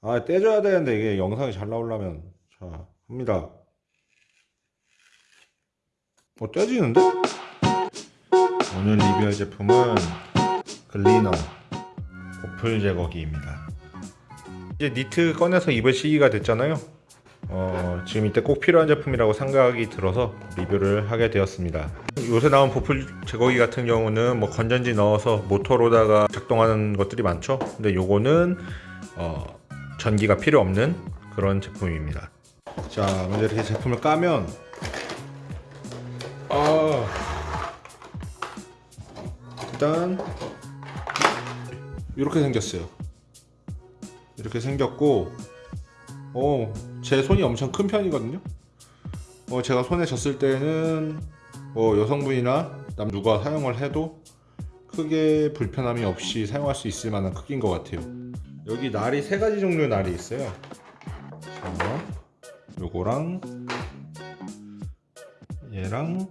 아 떼줘야 되는데 이게 영상이 잘 나오려면. 자 합니다. 어 떼지는데? 오늘 리뷰할 제품은 글리너 보풀 제거기입니다. 이제 니트 꺼내서 입을 시기가 됐잖아요. 어, 지금 이때 꼭 필요한 제품이라고 생각이 들어서 리뷰를 하게 되었습니다. 요새 나온 보풀 제거기 같은 경우는 뭐 건전지 넣어서 모터로다가 작동하는 것들이 많죠. 근데 요거는 어, 전기가 필요 없는 그런 제품입니다. 자 먼저 이렇게 제품을 까면. 아. 일단 이렇게 생겼어요. 이렇게 생겼고 어, 제 손이 엄청 큰 편이거든요. 어, 제가 손에 졌을 때는 뭐 여성분이나 남 누가 사용을 해도 크게 불편함이 없이 사용할 수 있을 만한 크기인 것 같아요 여기 날이 세 가지 종류의 날이 있어요. 자, 요거랑 얘랑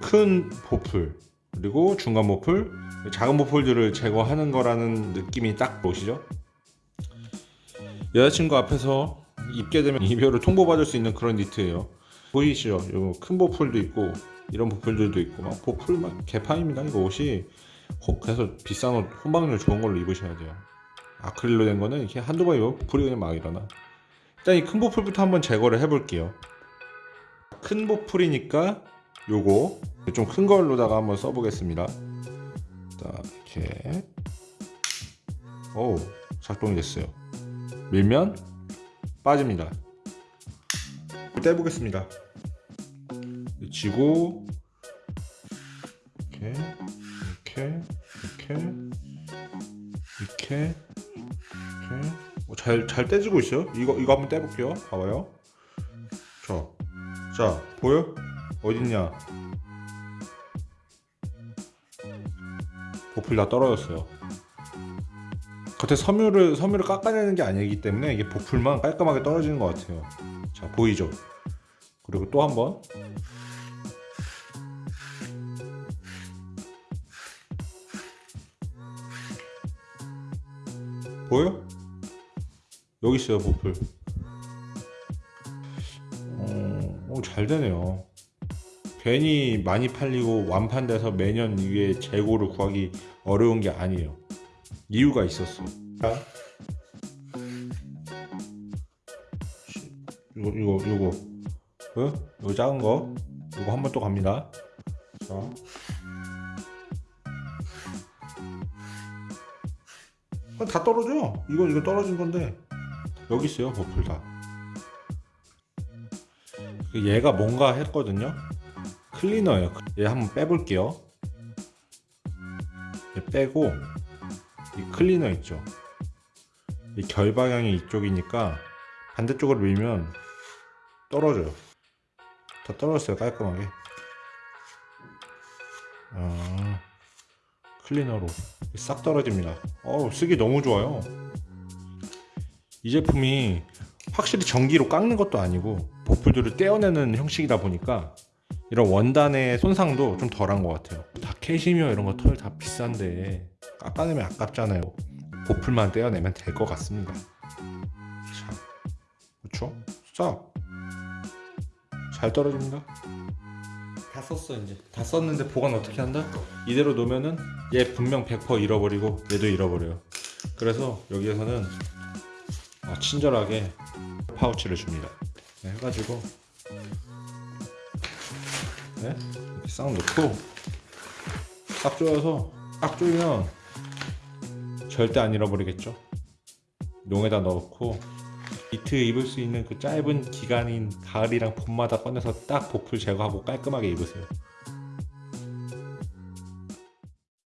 큰 보풀 그리고 중간 보풀 작은 보풀들을 제거하는 거라는 느낌이 딱 보시죠? 여자친구 앞에서 입게 되면 이별을 통보받을 수 있는 그런 니트예요. 보이시죠? 요큰 보풀도 있고 이런 보풀들도 있고 막 보풀 막 개판입니다 이거 옷이 혹 그래서 비싼 옷 혼방률 좋은 걸로 입으셔야 돼요. 아크릴로 된 거는 이렇게 한두 번 입으면 보풀이 그냥 막 일어나. 일단 이 큰 보풀부터 한번 제거를 해 볼게요. 큰 보풀이니까 요거 좀 큰 걸로다가 한번 써 보겠습니다. 자 이렇게. 오 작동이 됐어요. 밀면 빠집니다. 떼보겠습니다. 쥐고 이렇게 이렇게 이렇게 이렇게 이렇게. 잘, 잘 떼지고 있어요? 이거 이거 한번 떼볼게요. 봐봐요. 자, 자 보여? 어딨냐? 보풀 다 떨어졌어요. 겉에 섬유를 섬유를 깎아내는 게 아니기 때문에 이게 보풀만 깔끔하게 떨어지는 것 같아요. 자 보이죠? 그리고 또 한번 보여? 여기 있어요 보풀. 어, 오, 잘 되네요. 괜히 많이 팔리고 완판돼서 매년 위에 재고를 구하기 어려운 게 아니에요. 이유가 있었어. 자. 이거 이거 이거. 어? 이거 작은 거? 이거 한번 또 갑니다. 자 아, 다 떨어져 이거 이거 떨어진 건데. 여기 있어요 버플 다. 그 얘가 뭔가 했거든요. 클리너예요. 얘 한번 빼볼게요. 얘 빼고 이 클리너 있죠. 이 결방향이 이쪽이니까 반대쪽으로 밀면 떨어져요. 다 떨어졌어요 깔끔하게. 아, 클리너로 싹 떨어집니다. 어우 쓰기 너무 좋아요. 이 제품이 확실히 전기로 깎는 것도 아니고 보풀들을 떼어내는 형식이다 보니까 이런 원단의 손상도 좀 덜한 것 같아요. 다 캐시미어 이런 거 털 다 비싼데 깎아내면 아깝잖아요. 보풀만 떼어내면 될 것 같습니다. 자, 그쵸? 싹! 잘 떨어집니다 다 썼어 이제. 다 썼는데 보관 어떻게 한다? 이대로 놓으면은 얘 분명 100% 잃어버리고 얘도 잃어버려요. 그래서 여기에서는 아, 친절하게 파우치를 줍니다. 네, 해가지고. 네? 이렇게 싹 넣고 싹 조여서 딱 조이면 절대 안 잃어버리겠죠? 농에다 넣고 니트 입을 수 있는 그 짧은 기간인 가을이랑 봄마다 꺼내서 딱 보풀 제거하고 깔끔하게 입으세요